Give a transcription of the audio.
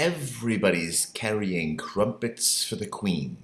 Everybody's carrying crumpets for the Queen.